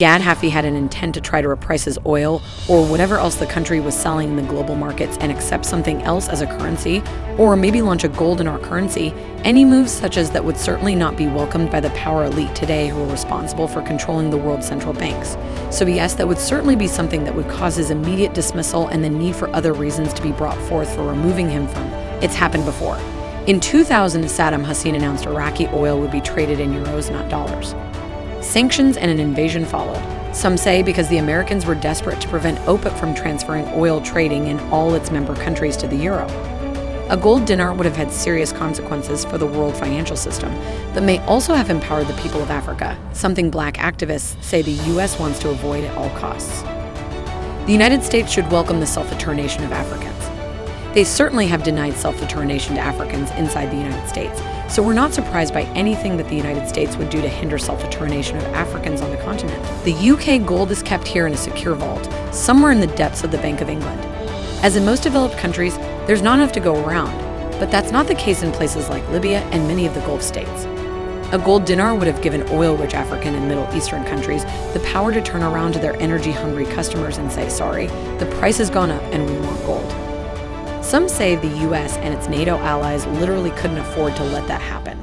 Gaddafi had an intent to try to reprice his oil or whatever else the country was selling in the global markets and accept something else as a currency, or maybe launch a gold dinar currency, any moves such as that would certainly not be welcomed by the power elite today who are responsible for controlling the world's central banks. So yes, that would certainly be something that would cause his immediate dismissal and the need for other reasons to be brought forth for removing him from. It's happened before. In 2000, Saddam Hussein announced Iraqi oil would be traded in euros, not dollars. Sanctions and an invasion followed. Some say because the Americans were desperate to prevent OPEC from transferring oil trading in all its member countries to the euro. A gold dinar would have had serious consequences for the world financial system, but may also have empowered the people of Africa, something black activists say the U.S. wants to avoid at all costs. The United States should welcome the self-determination of Africans. They certainly have denied self-determination to Africans inside the United States, so we're not surprised by anything that the United States would do to hinder self-determination of Africans on the continent. The UK gold is kept here in a secure vault, somewhere in the depths of the Bank of England. As in most developed countries, there's not enough to go around, but that's not the case in places like Libya and many of the Gulf states. A gold dinar would have given oil-rich African and Middle Eastern countries the power to turn around to their energy-hungry customers and say, sorry, the price has gone up and we want gold. Some say the US and its NATO allies literally couldn't afford to let that happen.